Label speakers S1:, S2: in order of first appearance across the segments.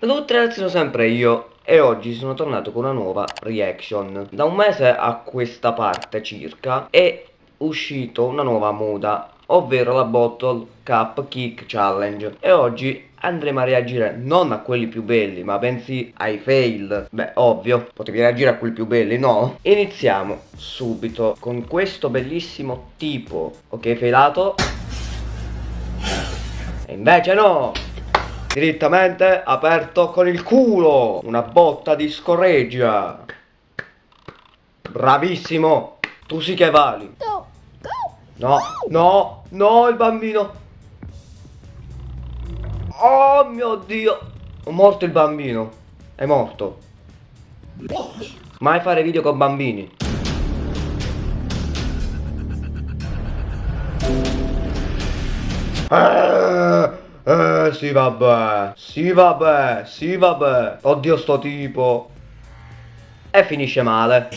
S1: Hello ragazzi sono sempre io e oggi sono tornato con una nuova reaction. Da un mese a questa parte circa è uscito una nuova moda Ovvero la Bottle Cup Kick Challenge. E oggi andremo a reagire non a quelli più belli ma bensì ai fail. Beh ovvio, potevi reagire a quelli più belli, no? Iniziamo subito con questo bellissimo tipo Ok failato E invece no! Direttamente aperto con il culo Una botta di scorreggia. Bravissimo Tu sì che vali No, no, no il bambino. Oh mio dio. È morto il bambino. È morto. Mai fare video con bambini. Eh eh sì vabbè. Sì vabbè Sì vabbè. Oddio sto tipo. E finisce male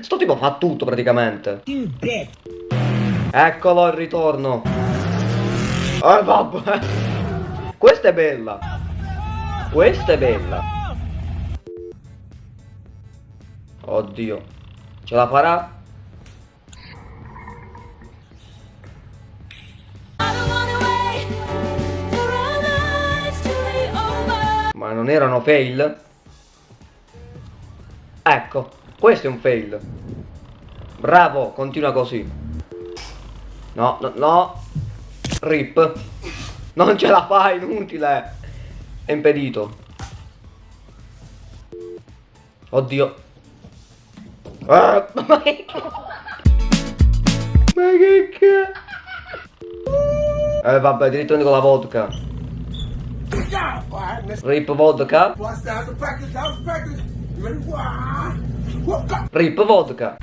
S1: Sto tipo fa tutto praticamente. Eccolo il ritorno. Eh. Vabbè Questa è bella. Questa è bella. Oddio. Ce la farà? Ma non erano fail? Ecco, questo è un fail. Bravo, continua così. No, no, no. Rip. Non ce la fai, inutile. È impedito. Oddio. Ah, ma che... Ma che cazzo? Eh vabbè, diritto con la vodka. Rip vodka. Rip vodka.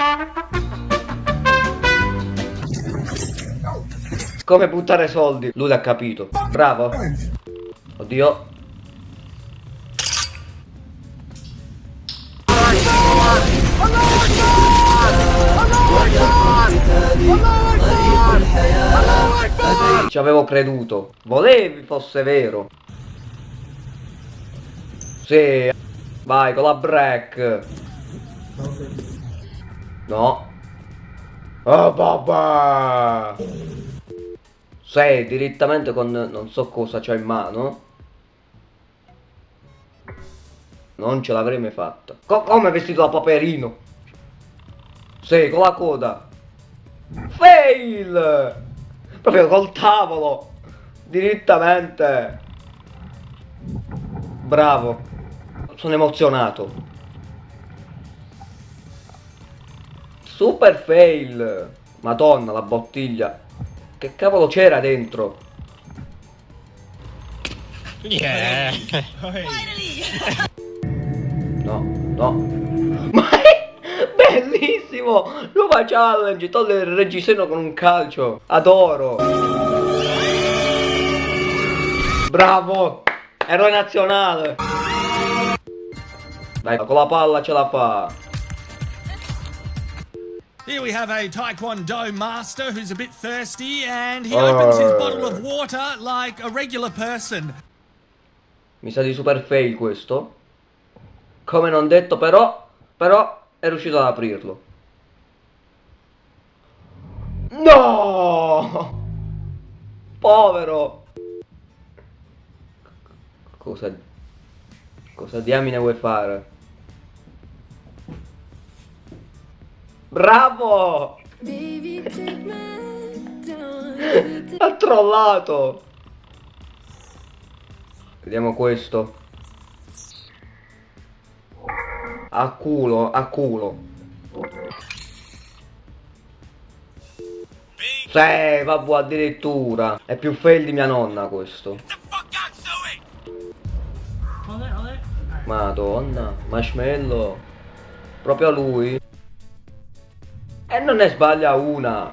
S1: Come buttare soldi? Lui l'ha capito. Bravo. Oddio. Ci avevo creduto. Volevi fosse vero. Sì. Vai con la break. No. Oh babà. Sei direttamente con non so cosa c'ho in mano. Non ce l'avrei mai fatta. Co come vestito da paperino? Sì, con la coda. Fail! Proprio col tavolo. Direttamente. Bravo. Sono emozionato. Super fail. Madonna la bottiglia. Che cavolo c'era dentro?
S2: Yeah.
S1: No, no. Ma è bellissimo! Nuova challenge, togliere il reggiseno con un calcio. Adoro. Bravo! Eroe nazionale! Dai, con la palla ce la fa.
S2: Here we have a Taekwondo master who's a bit thirsty and he opens his bottle of water like a regular person.
S1: Mi sa di super fail questo. Come non detto però, però è riuscito ad aprirlo. No! Povero! Cosa... Cosa diamine vuoi fare? Bravo! ha trollato! Vediamo questo. A culo, a culo. Sì, vabbè, addirittura. È più fail di mia nonna questo. Madonna, marshmallow. Proprio lui. E non ne sbaglia una.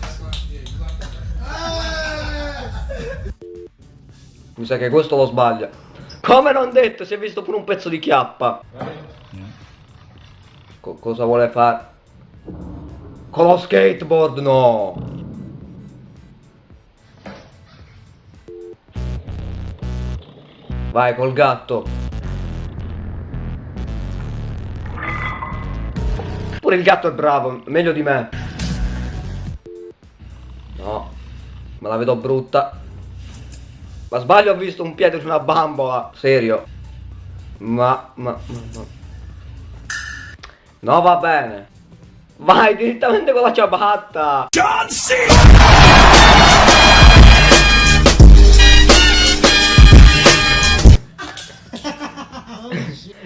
S1: Mi sa che questo lo sbaglia. Come non detto, si è visto pure un pezzo di chiappa. Co cosa vuole fare? Con lo skateboard no! Vai col gatto. Pure il gatto è bravo, meglio di me. No, me la vedo brutta. Ma sbaglio ho visto un piede su una bambola. Serio. Ma, ma, ma, ma. No, va bene. Vai direttamente con la ciabatta. John C.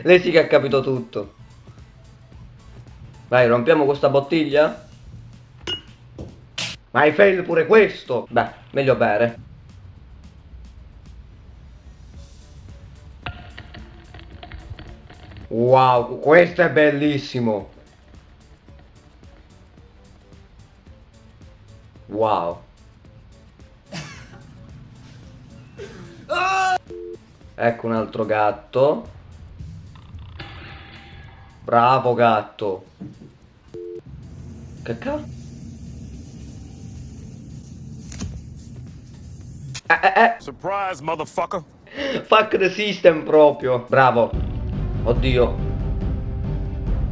S1: Lei sì che ha capito tutto. Vai, rompiamo questa bottiglia? Ma hai fail pure questo? Beh, meglio bere. Wow, questo è bellissimo. Wow. Ecco un altro gatto. Bravo gatto. Che cazzo? Eh, eh, eh.
S3: Surprise, motherfucker.
S1: Fuck the system proprio. Bravo. Oddio.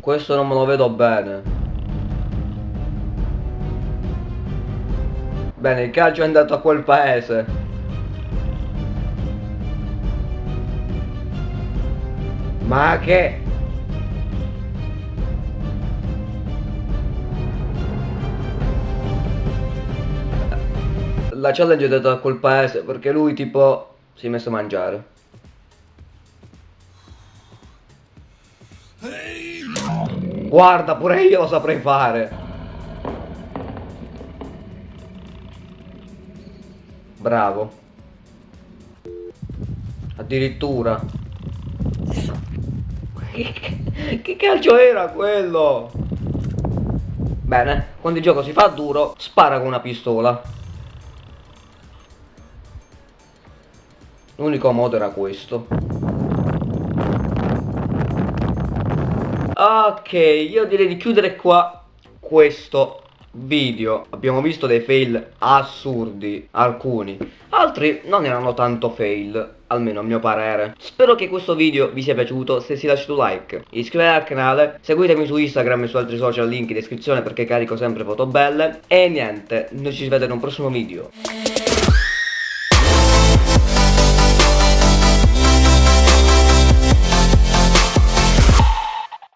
S1: Questo non me lo vedo bene. Bene, il calcio è andato a quel paese. Ma che... la challenge è data quel paese perché lui tipo si è messo a mangiare. Guarda, pure io lo saprei fare. Bravo. Addirittura. Che calcio era quello? Bene, quando il gioco si fa duro, spara con una pistola. L'unico modo era questo. Ok, io direi di chiudere qua questo video. Abbiamo visto dei fail assurdi, alcuni. Altri non erano tanto fail, almeno a mio parere. Spero che questo video vi sia piaciuto, se si lasciate un like, iscrivetevi al canale, seguitemi su Instagram e su altri social, link in descrizione perché carico sempre foto belle. E niente, noi ci vede in un prossimo video.